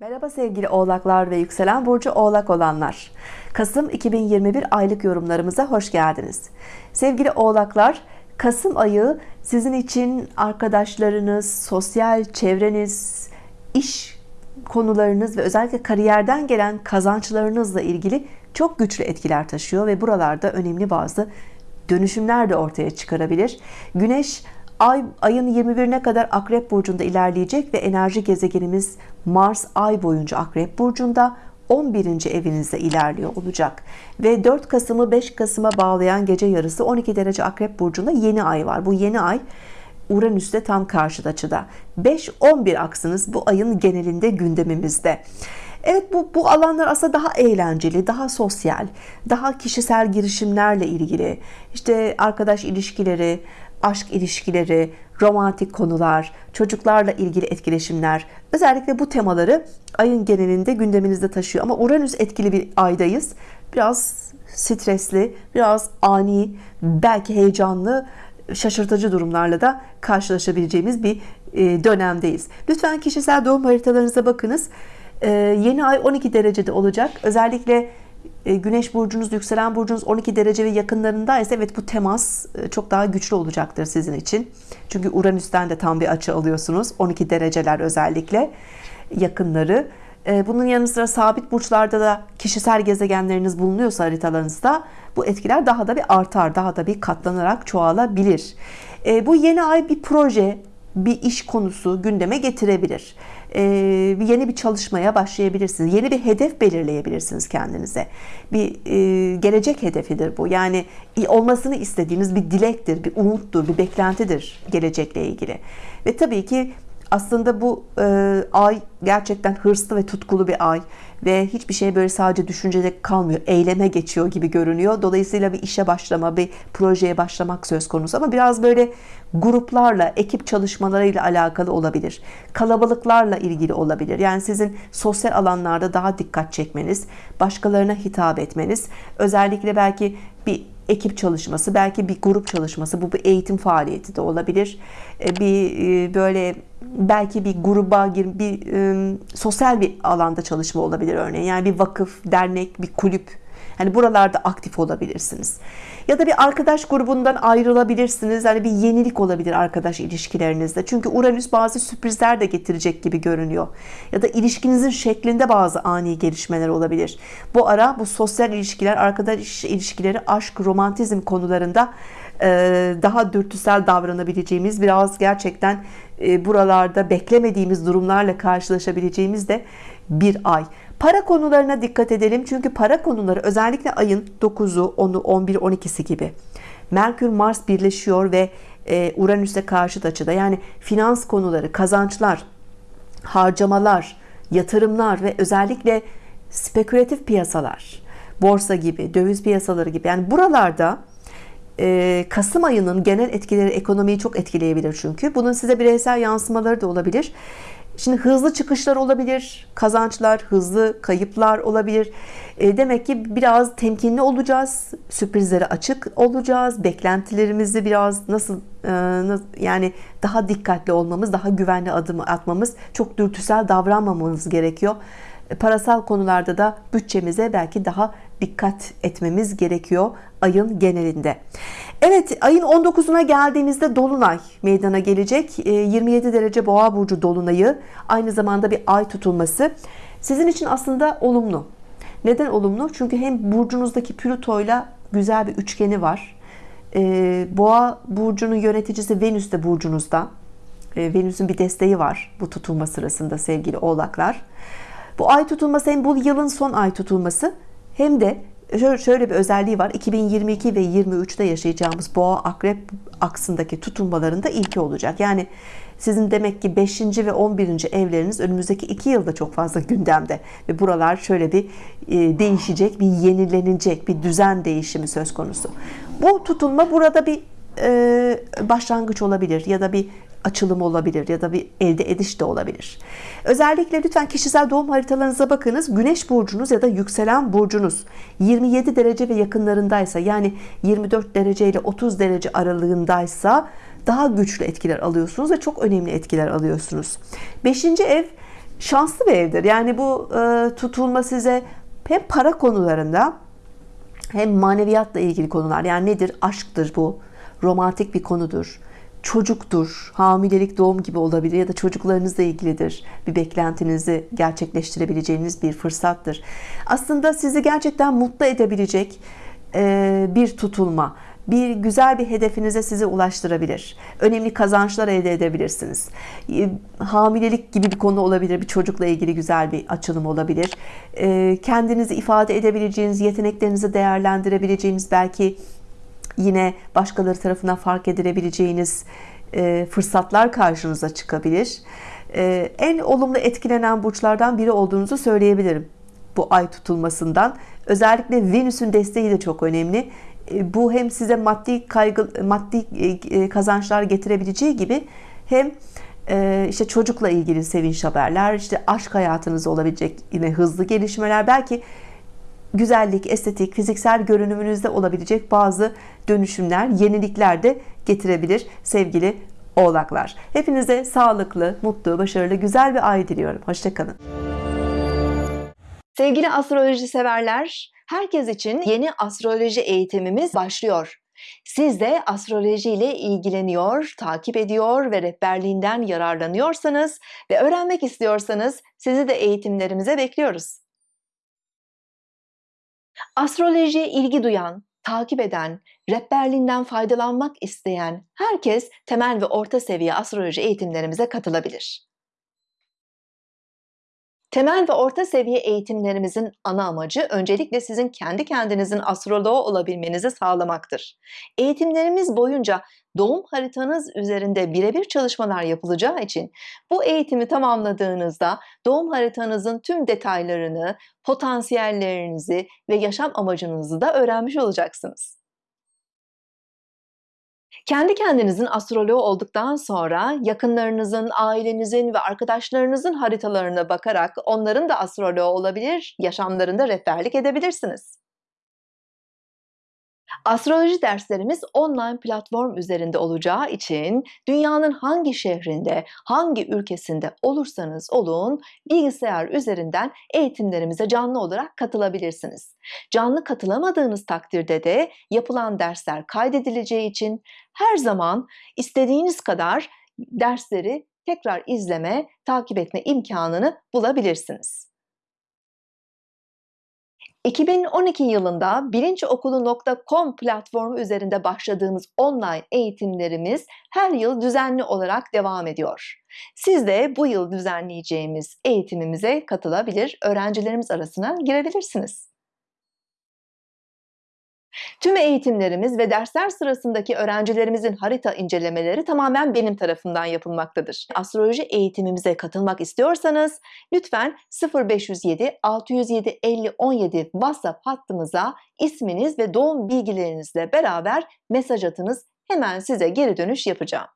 Merhaba sevgili oğlaklar ve yükselen burcu oğlak olanlar. Kasım 2021 aylık yorumlarımıza hoş geldiniz. Sevgili oğlaklar Kasım ayı sizin için arkadaşlarınız sosyal çevreniz iş konularınız ve özellikle kariyerden gelen kazançlarınızla ilgili çok güçlü etkiler taşıyor ve buralarda önemli bazı dönüşümler de ortaya çıkarabilir. Güneş Ay ayın 21'ine kadar Akrep burcunda ilerleyecek ve enerji gezegenimiz Mars ay boyunca Akrep burcunda 11. evinizde ilerliyor olacak ve 4 Kasım'ı 5 Kasım'a bağlayan gece yarısı 12 derece Akrep burcunda yeni ay var. Bu yeni ay Uranüs'te tam karşıt açıda 5-11 aksınız bu ayın genelinde gündemimizde Evet bu, bu alanlar aslında daha eğlenceli, daha sosyal, daha kişisel girişimlerle ilgili, işte arkadaş ilişkileri, aşk ilişkileri, romantik konular, çocuklarla ilgili etkileşimler, özellikle bu temaları ayın genelinde gündeminizde taşıyor. Ama Uranüs etkili bir aydayız. Biraz stresli, biraz ani, belki heyecanlı, şaşırtıcı durumlarla da karşılaşabileceğimiz bir e, dönemdeyiz. Lütfen kişisel doğum haritalarınıza bakınız. E, yeni ay 12 derecede olacak. Özellikle Güneş burcunuz, yükselen burcunuz 12 derece ve yakınlarındaysa evet bu temas e, çok daha güçlü olacaktır sizin için. Çünkü Uranüs'ten de tam bir açı alıyorsunuz. 12 dereceler özellikle yakınları. E, bunun yanı sıra sabit burçlarda da kişisel gezegenleriniz bulunuyorsa haritalarınızda bu etkiler daha da bir artar, daha da bir katlanarak çoğalabilir. Bu yeni ay bir proje, bir iş konusu gündeme getirebilir. Ee, yeni bir çalışmaya başlayabilirsiniz. Yeni bir hedef belirleyebilirsiniz kendinize. Bir e, gelecek hedefidir bu. Yani olmasını istediğiniz bir dilektir, bir umuttur, bir beklentidir gelecekle ilgili. Ve tabii ki aslında bu e, ay gerçekten hırslı ve tutkulu bir ay ve hiçbir şey böyle sadece düşüncede kalmıyor eyleme geçiyor gibi görünüyor. Dolayısıyla bir işe başlama bir projeye başlamak söz konusu ama biraz böyle gruplarla ekip çalışmalarıyla alakalı olabilir kalabalıklarla ilgili olabilir. Yani sizin sosyal alanlarda daha dikkat çekmeniz başkalarına hitap etmeniz özellikle belki bir ekip çalışması belki bir grup çalışması. Bu bir eğitim faaliyeti de olabilir. E, bir e, böyle belki bir gruba gir bir e, sosyal bir alanda çalışma olabilir örneğin. Yani bir vakıf dernek bir kulüp Hani buralarda aktif olabilirsiniz. Ya da bir arkadaş grubundan ayrılabilirsiniz. Hani bir yenilik olabilir arkadaş ilişkilerinizde. Çünkü Uranüs bazı sürprizler de getirecek gibi görünüyor. Ya da ilişkinizin şeklinde bazı ani gelişmeler olabilir. Bu ara bu sosyal ilişkiler, arkadaş ilişkileri, aşk, romantizm konularında daha dürtüsel davranabileceğimiz biraz gerçekten buralarda beklemediğimiz durumlarla karşılaşabileceğimiz de bir ay. Para konularına dikkat edelim. Çünkü para konuları özellikle ayın 9'u, 10'u, 11, 12'si gibi. Merkür Mars birleşiyor ve e, Uranüs'e karşıt açıda. Yani finans konuları, kazançlar, harcamalar, yatırımlar ve özellikle spekülatif piyasalar, borsa gibi, döviz piyasaları gibi. Yani buralarda e, Kasım ayının genel etkileri ekonomiyi çok etkileyebilir çünkü. Bunun size bireysel yansımaları da olabilir. Şimdi hızlı çıkışlar olabilir, kazançlar, hızlı kayıplar olabilir. E, demek ki biraz temkinli olacağız, sürprizlere açık olacağız, beklentilerimizi biraz nasıl, e, yani daha dikkatli olmamız, daha güvenli adım atmamız, çok dürtüsel davranmamamız gerekiyor. E, parasal konularda da bütçemize belki daha dikkat etmemiz gerekiyor ayın genelinde. Evet ayın 19'una geldiğimizde Dolunay meydana gelecek. 27 ee, derece boğa burcu Dolunay'ı aynı zamanda bir ay tutulması sizin için aslında olumlu. Neden olumlu? Çünkü hem burcunuzdaki Plüto ile güzel bir üçgeni var. Ee, boğa burcunun yöneticisi Venüs de burcunuzda. Ee, Venüs'ün bir desteği var bu tutulma sırasında sevgili oğlaklar. Bu ay tutulması hem bu yılın son ay tutulması hem de şöyle bir özelliği var 2022 ve 23'te yaşayacağımız boğa akrep aksındaki tutulmalarında ilki olacak yani sizin demek ki 5. ve 11. evleriniz önümüzdeki 2 yılda çok fazla gündemde ve buralar şöyle bir e, değişecek bir yenilenecek bir düzen değişimi söz konusu bu tutulma burada bir e, başlangıç olabilir ya da bir açılım olabilir ya da bir elde ediş de olabilir. Özellikle lütfen kişisel doğum haritalarınıza bakınız. Güneş burcunuz ya da yükselen burcunuz 27 derece ve yakınlarındaysa yani 24 derece ile 30 derece aralığındaysa daha güçlü etkiler alıyorsunuz ve çok önemli etkiler alıyorsunuz. 5. ev şanslı bir evdir. Yani bu e, tutulma size hem para konularında hem maneviyatla ilgili konular. Yani nedir? Aşktır bu. Romantik bir konudur. Çocuktur. Hamilelik, doğum gibi olabilir ya da çocuklarınızla ilgilidir. Bir beklentinizi gerçekleştirebileceğiniz bir fırsattır. Aslında sizi gerçekten mutlu edebilecek e, bir tutulma bir güzel bir hedefinize sizi ulaştırabilir. Önemli kazançlar elde edebilirsiniz. E, hamilelik gibi bir konu olabilir. Bir çocukla ilgili güzel bir açılım olabilir. E, kendinizi ifade edebileceğiniz, yeteneklerinizi değerlendirebileceğiniz belki yine başkaları tarafından fark edilebileceğiniz e, fırsatlar karşınıza çıkabilir. En olumlu etkilenen burçlardan biri olduğunuzu söyleyebilirim bu ay tutulmasından. Özellikle Venüs'ün desteği de çok önemli. E, bu hem size maddi kaygı maddi e, e, kazançlar getirebileceği gibi hem işte çocukla ilgili sevinç haberler, işte aşk hayatınızda olabilecek yine hızlı gelişmeler, belki güzellik, estetik, fiziksel görünümünüzde olabilecek bazı dönüşümler, yenilikler de getirebilir sevgili oğlaklar. Hepinize sağlıklı, mutlu, başarılı, güzel bir ay diliyorum. Hoşçakalın. Sevgili astroloji severler, herkes için yeni astroloji eğitimimiz başlıyor. Siz de astroloji ile ilgileniyor, takip ediyor ve rehberliğinden yararlanıyorsanız ve öğrenmek istiyorsanız sizi de eğitimlerimize bekliyoruz. Astrolojiye ilgi duyan, takip eden, rehberliğinden faydalanmak isteyen herkes temel ve orta seviye astroloji eğitimlerimize katılabilir. Temel ve orta seviye eğitimlerimizin ana amacı öncelikle sizin kendi kendinizin astroloğu olabilmenizi sağlamaktır. Eğitimlerimiz boyunca doğum haritanız üzerinde birebir çalışmalar yapılacağı için bu eğitimi tamamladığınızda doğum haritanızın tüm detaylarını, potansiyellerinizi ve yaşam amacınızı da öğrenmiş olacaksınız. Kendi kendinizin astroloğu olduktan sonra yakınlarınızın, ailenizin ve arkadaşlarınızın haritalarına bakarak onların da astroloğu olabilir, yaşamlarında rehberlik edebilirsiniz. Astroloji derslerimiz online platform üzerinde olacağı için dünyanın hangi şehrinde, hangi ülkesinde olursanız olun bilgisayar üzerinden eğitimlerimize canlı olarak katılabilirsiniz. Canlı katılamadığınız takdirde de yapılan dersler kaydedileceği için her zaman istediğiniz kadar dersleri tekrar izleme, takip etme imkanını bulabilirsiniz. 2012 yılında bilinçokulu.com platformu üzerinde başladığımız online eğitimlerimiz her yıl düzenli olarak devam ediyor. Siz de bu yıl düzenleyeceğimiz eğitimimize katılabilir, öğrencilerimiz arasına girebilirsiniz. Tüm eğitimlerimiz ve dersler sırasındaki öğrencilerimizin harita incelemeleri tamamen benim tarafından yapılmaktadır. Astroloji eğitimimize katılmak istiyorsanız lütfen 0507 607 50 17 WhatsApp hattımıza isminiz ve doğum bilgilerinizle beraber mesaj atınız. Hemen size geri dönüş yapacağım.